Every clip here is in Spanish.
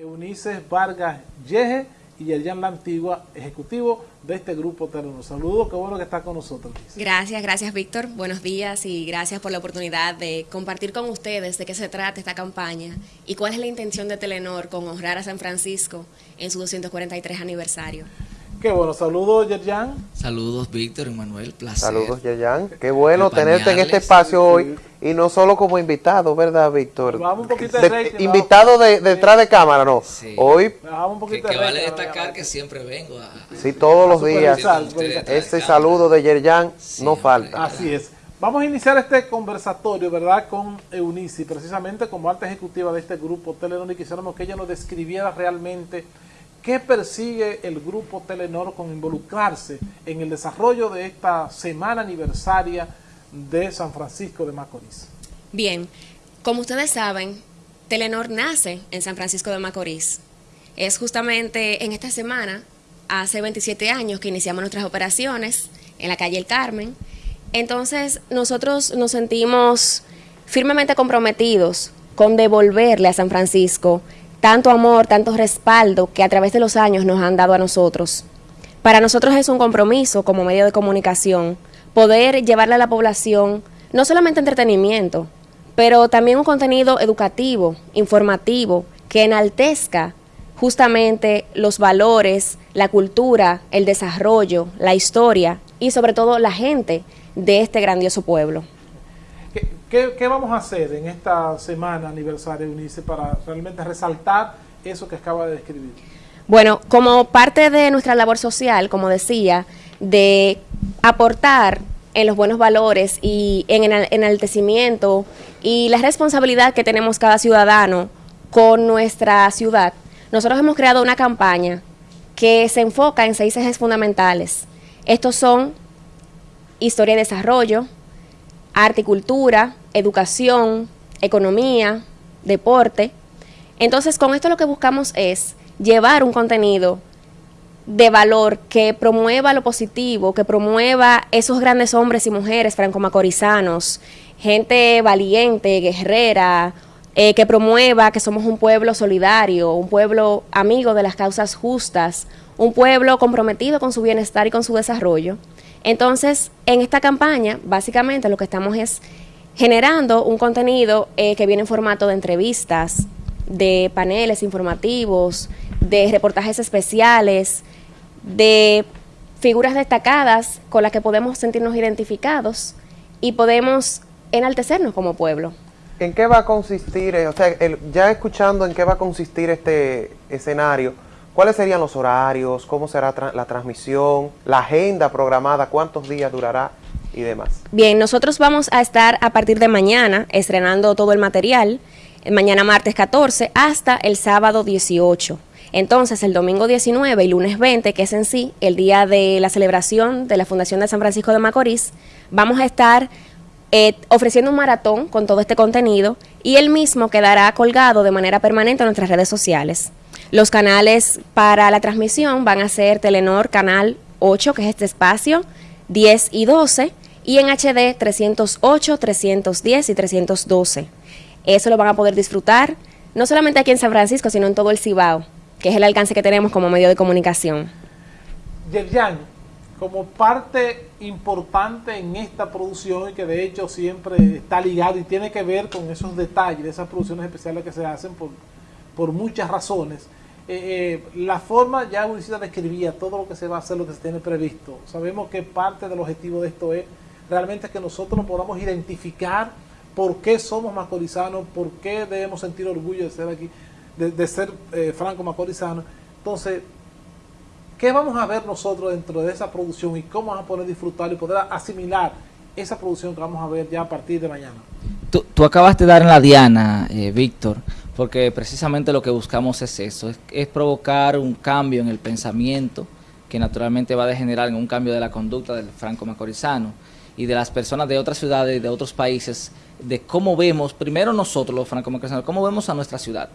Eunice Vargas Yeje y Yerjan La Antigua, ejecutivo de este grupo Telenor. Saludos, qué bueno que está con nosotros. Gracias, gracias Víctor. Buenos días y gracias por la oportunidad de compartir con ustedes de qué se trata esta campaña y cuál es la intención de Telenor con honrar a San Francisco en su 243 aniversario. Qué bueno, saludos Yerjan. Saludos Víctor y Manuel, placer. Saludos Yerjan, qué bueno tenerte en este espacio hoy y no solo como invitado, ¿verdad Víctor? Vamos un poquito de, de Invitado de, detrás de cámara, no. Sí. Hoy... Vamos un poquito que, vale destacar que siempre vengo a... Sí, todos los días. Este saludo de Yerjan no falta. Así es. Vamos a iniciar este conversatorio, ¿verdad?, con Eunice, precisamente como alta ejecutiva de este grupo Telenor y quisiéramos que ella nos describiera realmente qué persigue el grupo Telenor con involucrarse en el desarrollo de esta semana aniversaria de San Francisco de Macorís. Bien, como ustedes saben, Telenor nace en San Francisco de Macorís. Es justamente en esta semana, hace 27 años que iniciamos nuestras operaciones en la calle El Carmen. Entonces, nosotros nos sentimos firmemente comprometidos con devolverle a San Francisco tanto amor, tanto respaldo que a través de los años nos han dado a nosotros. Para nosotros es un compromiso como medio de comunicación poder llevarle a la población no solamente entretenimiento, pero también un contenido educativo, informativo, que enaltezca justamente los valores, la cultura, el desarrollo, la historia y sobre todo la gente de este grandioso pueblo. ¿Qué, vamos a hacer en esta semana aniversario, Unice, para realmente resaltar eso que acaba de describir? Bueno, como parte de nuestra labor social, como decía, de aportar en los buenos valores y en el enaltecimiento y la responsabilidad que tenemos cada ciudadano con nuestra ciudad, nosotros hemos creado una campaña que se enfoca en seis ejes fundamentales. Estos son historia y desarrollo, arte y cultura, educación, economía, deporte. Entonces, con esto lo que buscamos es llevar un contenido de valor que promueva lo positivo, que promueva esos grandes hombres y mujeres franco-macorizanos, gente valiente, guerrera, eh, que promueva que somos un pueblo solidario, un pueblo amigo de las causas justas, un pueblo comprometido con su bienestar y con su desarrollo. Entonces, en esta campaña, básicamente lo que estamos es generando un contenido eh, que viene en formato de entrevistas, de paneles informativos, de reportajes especiales, de figuras destacadas con las que podemos sentirnos identificados y podemos enaltecernos como pueblo. ¿En qué va a consistir, eh, o sea, el, ya escuchando en qué va a consistir este escenario, cuáles serían los horarios, cómo será la transmisión, la agenda programada, cuántos días durará y demás? Bien, nosotros vamos a estar a partir de mañana estrenando todo el material, mañana martes 14 hasta el sábado 18. Entonces, el domingo 19 y lunes 20, que es en sí el día de la celebración de la Fundación de San Francisco de Macorís, vamos a estar eh, ofreciendo un maratón con todo este contenido y el mismo quedará colgado de manera permanente en nuestras redes sociales. Los canales para la transmisión van a ser Telenor Canal 8, que es este espacio, 10 y 12, y en HD 308, 310 y 312. Eso lo van a poder disfrutar no solamente aquí en San Francisco, sino en todo el Cibao que es el alcance que tenemos como medio de comunicación. Yerjan, como parte importante en esta producción y que de hecho siempre está ligado y tiene que ver con esos detalles de esas producciones especiales que se hacen por, por muchas razones, eh, eh, la forma, ya Unicida describía todo lo que se va a hacer, lo que se tiene previsto. Sabemos que parte del objetivo de esto es realmente que nosotros podamos identificar por qué somos macorizanos, por qué debemos sentir orgullo de ser aquí de, ser eh, franco macorizano. Entonces, ¿qué vamos a ver nosotros dentro de esa producción y cómo vamos a poder disfrutar y poder asimilar esa producción que vamos a ver ya a partir de mañana? Tú, tú acabas de dar en la diana, eh, Víctor, porque precisamente lo que buscamos es eso, es, es provocar un cambio en el pensamiento que naturalmente va a degenerar en un cambio de la conducta del franco macorizano y de las personas de otras ciudades y de otros países, de cómo vemos, primero nosotros los franco macorizanos, cómo vemos a nuestra ciudad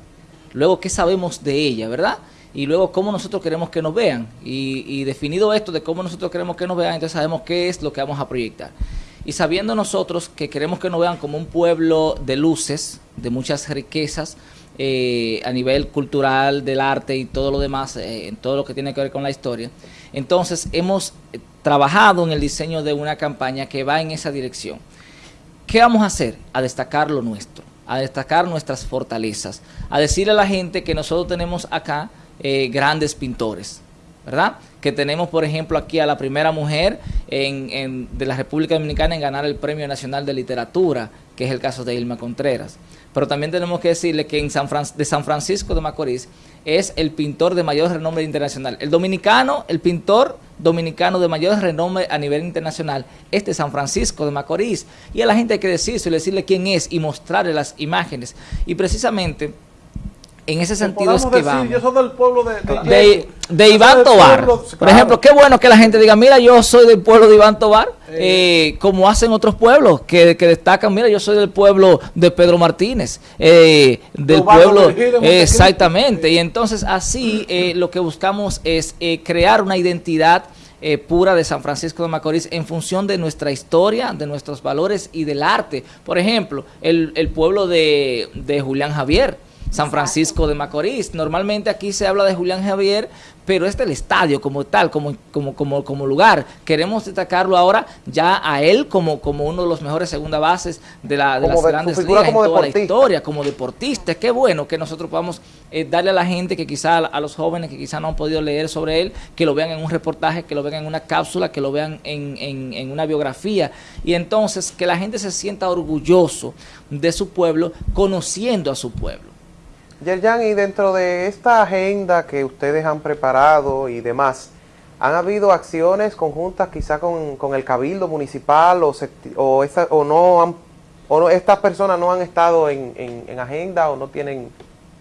luego qué sabemos de ella, ¿verdad? Y luego cómo nosotros queremos que nos vean. Y, y, definido esto de cómo nosotros queremos que nos vean, entonces sabemos qué es lo que vamos a proyectar. Y sabiendo nosotros que queremos que nos vean como un pueblo de luces, de muchas riquezas, eh, a nivel cultural, del arte y todo lo demás, eh, en todo lo que tiene que ver con la historia. Entonces, hemos eh, trabajado en el diseño de una campaña que va en esa dirección. ¿Qué vamos a hacer? A destacar lo nuestro, a destacar nuestras fortalezas, a decirle a la gente que nosotros tenemos acá grandes pintores, ¿verdad? Que tenemos, por ejemplo, aquí a la primera mujer en, de la República Dominicana en ganar el Premio Nacional de Literatura, que es el caso de Ilma Contreras. Pero también tenemos que decirle que en San de San Francisco de Macorís es el pintor de mayor renombre internacional. El dominicano, el pintor dominicano de mayor renombre a nivel internacional es de San Francisco de Macorís. Y a la gente hay que decirse, decirle quién es y mostrarle las imágenes. Y precisamente en ese sentido es que vamos. Yo soy del pueblo de, de, de, Iván Tobar. Por ejemplo, qué bueno que la gente diga, mira, yo soy del pueblo de Iván Tobar, eh. Eh, como hacen otros pueblos que, que, destacan, mira, yo soy del pueblo de Pedro Martínez, eh, del pueblo... exactamente, y entonces así lo que buscamos es crear una identidad pura de San Francisco de Macorís en función de nuestra historia, de nuestros valores y del arte. Por ejemplo, el, el pueblo de, de Julián Javier, San Francisco de Macorís. Normalmente aquí se habla de Julián Javier, pero este es el estadio como tal, como, como, como, como lugar. Queremos destacarlo ahora ya a él como, como uno de los mejores segunda bases de, la, de las grandes ligas en toda la historia, como deportista. Qué bueno que nosotros podamos eh, darle a la gente que quizá, a los jóvenes que quizá no han podido leer sobre él, que lo vean en un reportaje, que lo vean en una cápsula, que lo vean en, en, en una biografía. Y entonces que la gente se sienta orgulloso de su pueblo, conociendo a su pueblo. Yerjan, y dentro de esta agenda que ustedes han preparado y demás, ¿han habido acciones conjuntas quizá con, el cabildo municipal o, o, o no han, o no, estas personas no han estado en, en agenda o no tienen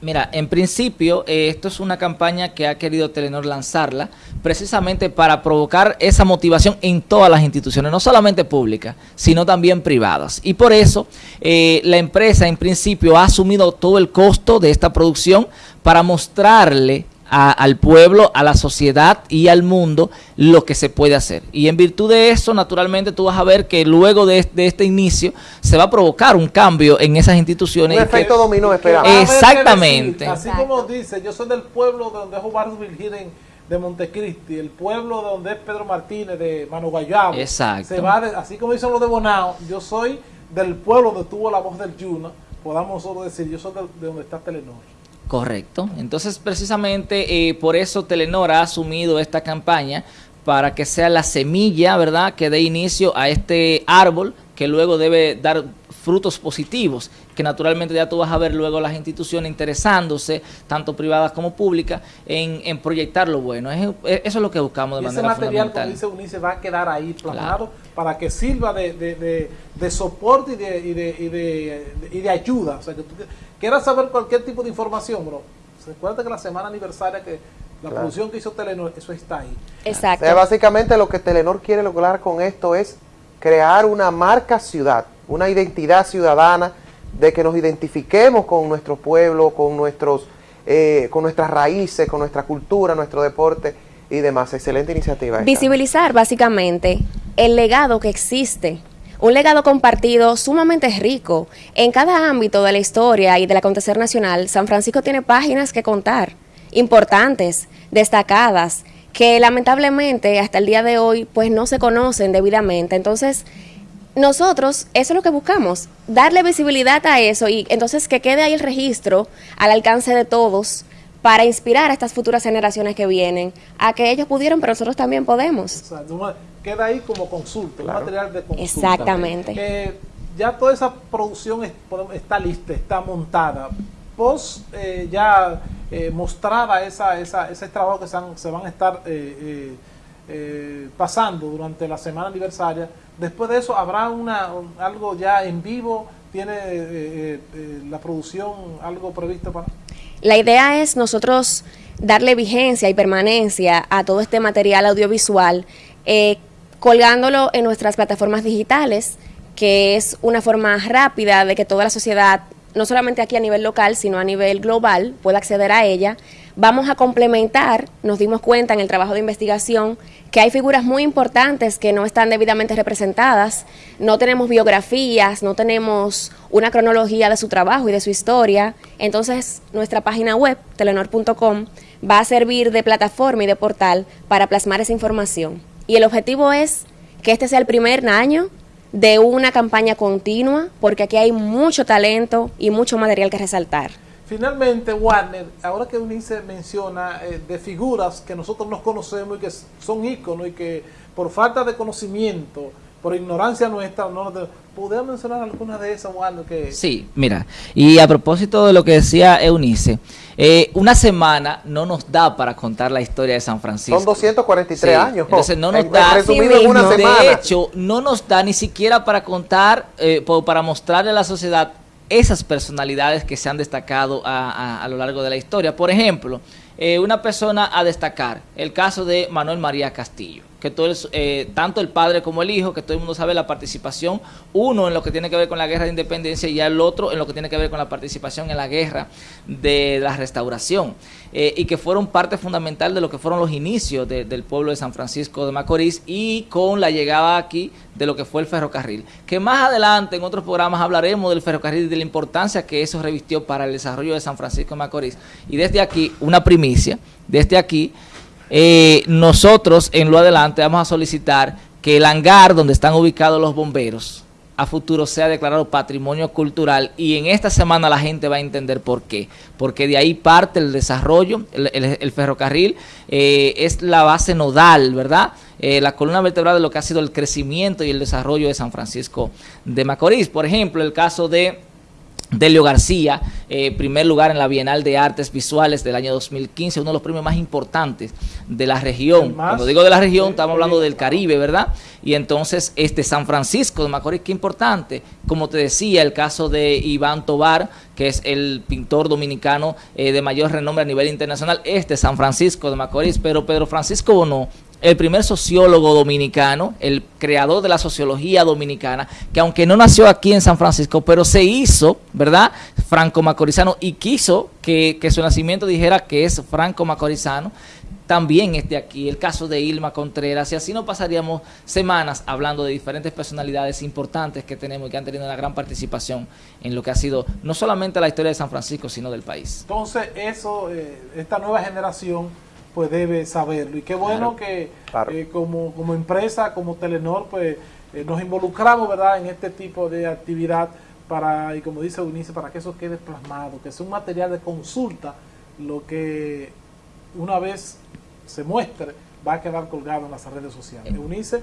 Mira, en principio, eh, esto es una campaña que ha querido Telenor lanzarla precisamente para provocar esa motivación en todas las instituciones, no solamente públicas, sino también privadas. Y por eso, eh, la empresa en principio ha asumido todo el costo de esta producción para mostrarle al pueblo, a la sociedad y al mundo lo que se puede hacer. Y en virtud de eso, naturalmente, tú vas a ver que luego de, este inicio se va a provocar un cambio en esas instituciones. Un efecto dominó, esperamos. Exactamente. así como dice, yo soy del pueblo donde es Omar Virgen de Montecristi, el pueblo donde es Pedro Martínez, de Mano Guayabo. Exacto. Se va así como dicen los de Bonao, yo soy del pueblo donde tuvo la voz del Yuna, podamos solo decir, yo soy de donde está Telenor. Correcto. Entonces, precisamente eh, por eso Telenor ha asumido esta campaña para que sea la semilla, ¿verdad?, que dé inicio a este árbol que luego debe dar frutos positivos, que naturalmente ya tú vas a ver luego las instituciones interesándose, tanto privadas como públicas, en, proyectar lo bueno. eso es lo que buscamos de manera fundamental. Ese material, dice va a quedar ahí plasmado para que sirva de, soporte y de, y de, ayuda. O sea, que tú quieras saber cualquier tipo de información, bro. Recuerda que la semana aniversaria que la producción que hizo Telenor, eso está ahí. Exacto. O sea, básicamente lo que Telenor quiere lograr con esto es crear una marca ciudad, una identidad ciudadana de que nos identifiquemos con nuestro pueblo, con, nuestros, eh, con nuestras raíces, con nuestra cultura, nuestro deporte y demás. Excelente iniciativa. Visibilizar básicamente el legado que existe. Un legado compartido sumamente rico. En cada ámbito de la historia y del acontecer nacional, San Francisco tiene páginas que contar, importantes, destacadas, que lamentablemente hasta el día de hoy pues no se conocen debidamente. Entonces, nosotros, eso es lo que buscamos, darle visibilidad a eso y entonces que quede ahí el registro al alcance de todos para inspirar a estas futuras generaciones que vienen a que ellos pudieron, pero nosotros también podemos. Exacto. Queda ahí como consulta, un material de consulta. Exactamente. Eh, ya toda esa producción está lista, está montada. Post eh, ya eh, mostrada esa, esa, ese trabajo que se, van a estar eh, eh, pasando durante la semana aniversaria. Después de eso, ¿habrá una algo ya en vivo? ¿Tiene la producción algo previsto para...? La idea es nosotros darle vigencia y permanencia a todo este material audiovisual, colgándolo en nuestras plataformas digitales, que es una forma rápida de que toda la sociedad no solamente aquí a nivel local, sino a nivel global, pueda acceder a ella. Vamos a complementar, nos dimos cuenta en el trabajo de investigación, que hay figuras muy importantes que no están debidamente representadas, no tenemos biografías, no tenemos una cronología de su trabajo y de su historia. Entonces, nuestra página web, telenor.com, va a servir de plataforma y de portal para plasmar esa información. Y el objetivo es que este sea el primer año de una campaña continua, porque aquí hay mucho talento y mucho material que resaltar. Finalmente, Warner, ahora que Unice menciona eh, de figuras que nosotros nos conocemos y que son íconos y que por falta de conocimiento, por ignorancia nuestra, no ¿podemos mencionar alguna de esas, Warner? Que... Sí, mira, y a propósito de lo que decía Eunice, eh, una semana no nos da para contar la historia de San Francisco. Son 243 años. Entonces no nos da, de hecho, no nos da ni siquiera para contar, eh, para mostrarle a la sociedad esas personalidades que se han destacado a, lo largo de la historia. Por ejemplo, eh, una persona a destacar, el caso de Manuel María Castillo que todo eh, tanto el padre como el hijo, que todo el mundo sabe la participación, uno en lo que tiene que ver con la guerra de independencia y el otro en lo que tiene que ver con la participación en la guerra de la restauración, eh, y que fueron parte fundamental de lo que fueron los inicios del pueblo de San Francisco de Macorís y con la llegada aquí de lo que fue el ferrocarril, que más adelante en otros programas hablaremos del ferrocarril y de la importancia que eso revistió para el desarrollo de San Francisco de Macorís. Y desde aquí, una primicia, desde aquí, eh, nosotros en lo adelante vamos a solicitar que el hangar donde están ubicados los bomberos a futuro sea declarado patrimonio cultural y en esta semana la gente va a entender por qué. Porque de ahí parte el desarrollo, el, ferrocarril eh, es la base nodal, ¿verdad? Eh, la columna vertebral de lo que ha sido el crecimiento y el desarrollo de San Francisco de Macorís. Por ejemplo, el caso de Delio García, eh, primer lugar en la Bienal de Artes Visuales del año 2015, uno de los premios más importantes de la región. Cuando digo de la región, estamos hablando del Caribe, ¿verdad? Y entonces, este San Francisco de Macorís, qué importante. Como te decía, el caso de Iván Tobar, que es el pintor dominicano eh, de mayor renombre a nivel internacional, este San Francisco de Macorís, pero Pedro Francisco Bono el primer sociólogo dominicano, el creador de la sociología dominicana, que aunque no nació aquí en San Francisco, pero se hizo, ¿verdad?, franco-macorizano y quiso que, su nacimiento dijera que es franco-macorizano, también esté aquí, el caso de Ilma Contreras, y así no pasaríamos semanas hablando de diferentes personalidades importantes que tenemos y que han tenido una gran participación en lo que ha sido no solamente la historia de San Francisco, sino del país. Entonces, eso, eh, esta nueva generación pues debe saberlo. Y qué bueno que eh, como, como empresa, como Telenor, pues eh, nos involucramos, ¿verdad?, en este tipo de actividad para, y como dice Eunice, para que eso quede plasmado, que sea un material de consulta, lo que una vez se muestre va a quedar colgado en las redes sociales. Eh. Eunice,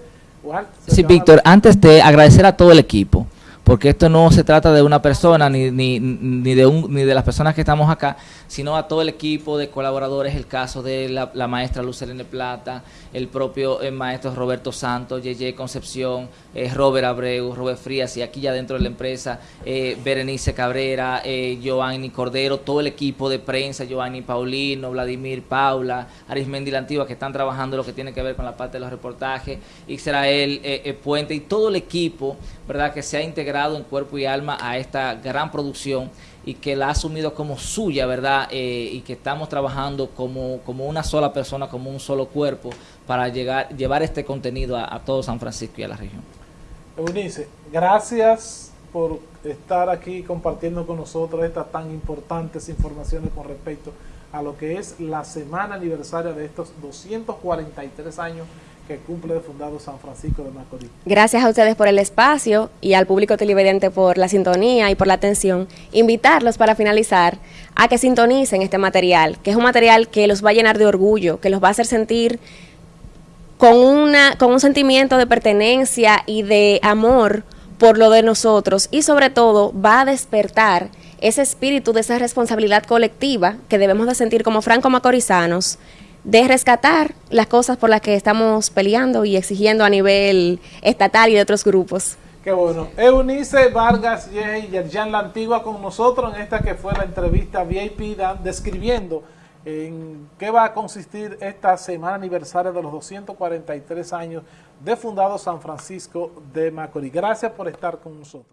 Sí, Víctor, antes de agradecer a todo el equipo, porque esto no se trata de una persona ni, ni, ni, de un, ni de las personas que estamos acá, sino a todo el equipo de colaboradores, el caso de la, maestra Lucelene Plata, el propio maestro Roberto Santos, Yeye Concepción, eh, Robert Abreu, Robert Frías, y aquí ya dentro de la empresa, eh, Berenice Cabrera, eh, Giovanni Cordero, todo el equipo de prensa, Giovanni Paulino, Vladimir Paula, Arismendi La Antigua, que están trabajando lo que tiene que ver con la parte de los reportajes, Israel eh, Puente y todo el equipo, ¿verdad?, que se ha integrado en cuerpo y alma a esta gran producción y que la ha asumido como suya, ¿verdad? Eh, y que estamos trabajando como, como una sola persona, como un solo cuerpo, para llegar, llevar este contenido a, todo San Francisco y a la región. Eunice, gracias por estar aquí compartiendo con nosotros estas tan importantes informaciones con respecto a lo que es la semana aniversaria de estos 243 años que cumple fundado San Francisco de Macorís. Gracias a ustedes por el espacio y al público televidente por la sintonía y por la atención. Invitarlos para finalizar a que sintonicen este material, que es un material que los va a llenar de orgullo, que los va a hacer sentir con, una, con un sentimiento de pertenencia y de amor por lo de nosotros y sobre todo va a despertar ese espíritu de esa responsabilidad colectiva que debemos de sentir como franco-macorizanos de rescatar las cosas por las que estamos peleando y exigiendo a nivel estatal y de otros grupos. Qué bueno. Eunice Vargas y Yerjan La Antigua con nosotros en esta que fue la entrevista VIP describiendo en qué va a consistir esta semana aniversaria de los 243 años de fundado San Francisco de Macorís. Gracias por estar con nosotros.